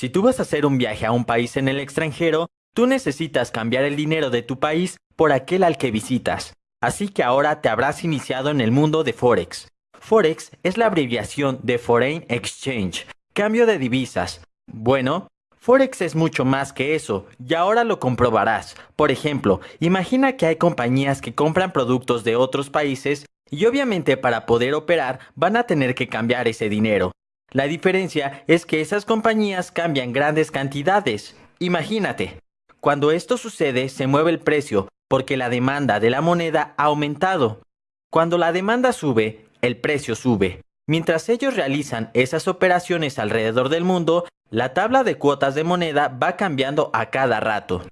Si tú vas a hacer un viaje a un país en el extranjero, tú necesitas cambiar el dinero de tu país por aquel al que visitas. Así que ahora te habrás iniciado en el mundo de Forex. Forex es la abreviación de Foreign Exchange, cambio de divisas. Bueno, Forex es mucho más que eso, y ahora lo comprobarás. Por ejemplo, imagina que hay compañías que compran productos de otros países y obviamente para poder operar van a tener que cambiar ese dinero. La diferencia es que esas compañías cambian grandes cantidades. Imagínate, cuando esto sucede se mueve el precio porque la demanda de la moneda ha aumentado. Cuando la demanda sube, el precio sube. Mientras ellos realizan esas operaciones alrededor del mundo, la tabla de cuotas de moneda va cambiando a cada rato.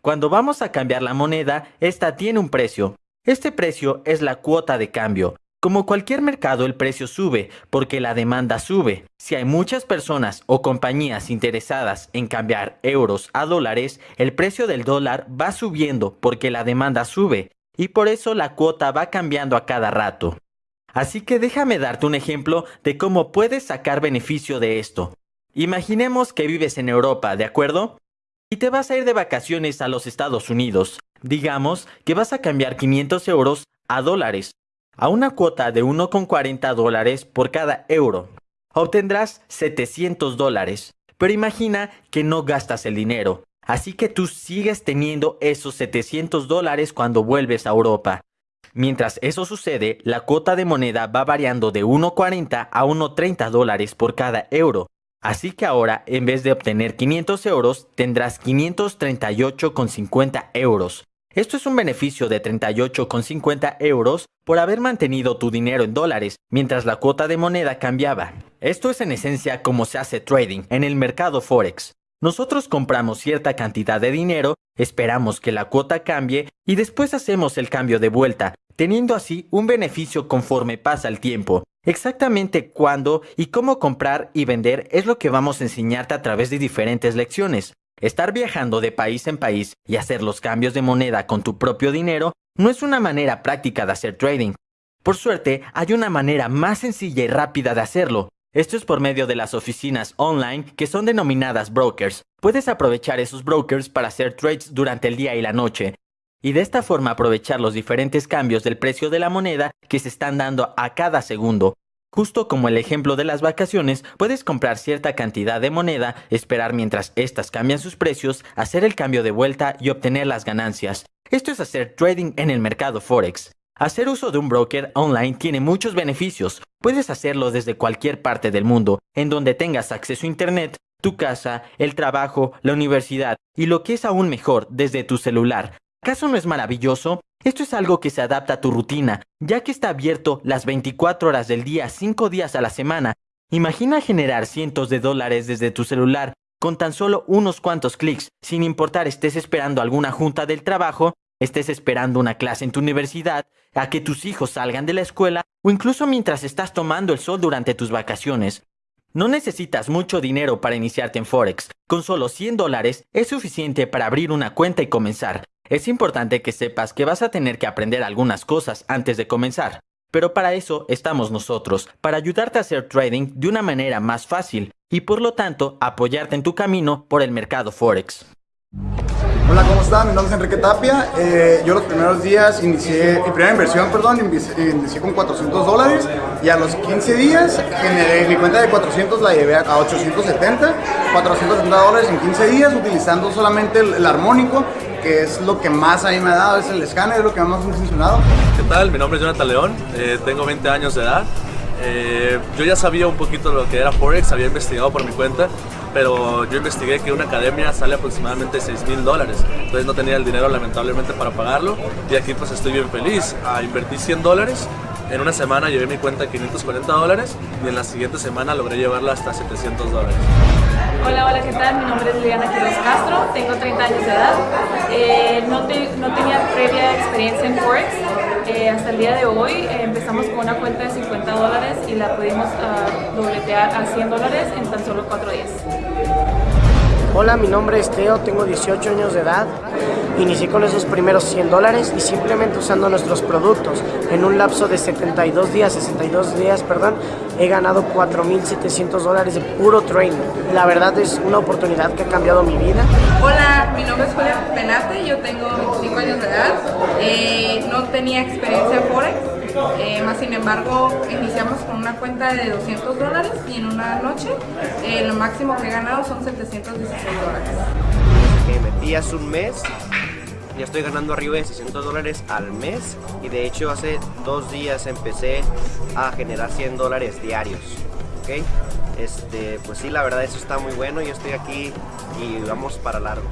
Cuando vamos a cambiar la moneda, esta tiene un precio. Este precio es la cuota de cambio. Como cualquier mercado, el precio sube porque la demanda sube. Si hay muchas personas o compañías interesadas en cambiar euros a dólares, el precio del dólar va subiendo porque la demanda sube y por eso la cuota va cambiando a cada rato. Así que déjame darte un ejemplo de cómo puedes sacar beneficio de esto. Imaginemos que vives en Europa, ¿de acuerdo? Y te vas a ir de vacaciones a los Estados Unidos. Digamos que vas a cambiar 500 euros a dólares a una cuota de 1,40 dólares por cada euro. Obtendrás 700 dólares. Pero imagina que no gastas el dinero. Así que tú sigues teniendo esos 700 dólares cuando vuelves a Europa. Mientras eso sucede, la cuota de moneda va variando de 1,40 a 1,30 dólares por cada euro. Así que ahora, en vez de obtener 500 euros, tendrás 538,50 euros. Esto es un beneficio de 38,50 euros por haber mantenido tu dinero en dólares mientras la cuota de moneda cambiaba. Esto es en esencia como se hace trading en el mercado Forex. Nosotros compramos cierta cantidad de dinero, esperamos que la cuota cambie y después hacemos el cambio de vuelta, teniendo así un beneficio conforme pasa el tiempo. Exactamente cuándo y cómo comprar y vender es lo que vamos a enseñarte a través de diferentes lecciones. Estar viajando de país en país y hacer los cambios de moneda con tu propio dinero no es una manera práctica de hacer trading. Por suerte, hay una manera más sencilla y rápida de hacerlo. Esto es por medio de las oficinas online que son denominadas brokers. Puedes aprovechar esos brokers para hacer trades durante el día y la noche. Y de esta forma aprovechar los diferentes cambios del precio de la moneda que se están dando a cada segundo. Justo como el ejemplo de las vacaciones, puedes comprar cierta cantidad de moneda, esperar mientras éstas cambian sus precios, hacer el cambio de vuelta y obtener las ganancias. Esto es hacer trading en el mercado Forex. Hacer uso de un broker online tiene muchos beneficios. Puedes hacerlo desde cualquier parte del mundo, en donde tengas acceso a Internet, tu casa, el trabajo, la universidad y lo que es aún mejor, desde tu celular. ¿Acaso no es maravilloso? Esto es algo que se adapta a tu rutina, ya que está abierto las 24 horas del día, 5 días a la semana. Imagina generar cientos de dólares desde tu celular con tan solo unos cuantos clics, sin importar estés esperando alguna junta del trabajo, estés esperando una clase en tu universidad, a que tus hijos salgan de la escuela o incluso mientras estás tomando el sol durante tus vacaciones. No necesitas mucho dinero para iniciarte en Forex. Con solo 100 dólares es suficiente para abrir una cuenta y comenzar. Es importante que sepas que vas a tener que aprender algunas cosas antes de comenzar. Pero para eso estamos nosotros, para ayudarte a hacer trading de una manera más fácil y por lo tanto apoyarte en tu camino por el mercado Forex. Hola, ¿cómo están? Mi nombre es Enrique Tapia. Eh, yo los primeros días inicié, mi primera inversión, perdón, inicié con 400 dólares y a los 15 días generé mi cuenta de 400 la llevé a 870, 470 dólares en 15 días utilizando solamente el, armónico que es lo que más a mí me ha dado, es el escáner, es lo que más me ha funcionado. ¿Qué tal? Mi nombre es Jonathan León, eh, tengo 20 años de edad. Eh, yo ya sabía un poquito lo que era Forex, había investigado por mi cuenta pero yo investigué que una academia sale aproximadamente 6 mil dólares, entonces no tenía el dinero lamentablemente para pagarlo y aquí pues estoy bien feliz. Ah, invertí 100 dólares, en una semana llevé mi cuenta a 540 dólares y en la siguiente semana logré llevarla hasta 700 dólares. Hola, hola, ¿qué tal? Mi nombre es Liliana Quiroz Castro, tengo 30 años de edad. Eh, no, no, tenía previa experiencia en Forex. Eh, hasta el día de hoy eh, empezamos con una cuenta de 50 dólares y la pudimos uh, dobletear a 100 dólares en tan solo 4 días. Hola, mi nombre es Teo, tengo 18 años de edad. Inicié con esos primeros 100 dólares y simplemente usando nuestros productos en un lapso de 72 días, 62 días, perdón, he ganado 4.700 dólares de puro training. La verdad es una oportunidad que ha cambiado mi vida. Hola, mi nombre es Julia Penate, yo tengo 25 años de edad. Eh, no tenía experiencia en Forex, eh, más sin embargo iniciamos con una cuenta de 200 dólares y en una noche eh, lo máximo que he ganado son 716 dólares. Me metí hace un mes, ya estoy ganando arriba de 600 dólares al mes y de hecho hace dos días empecé a generar 100 dólares diarios. ¿ok? Este, pues sí, la verdad eso está muy bueno, yo estoy aquí y vamos para largo.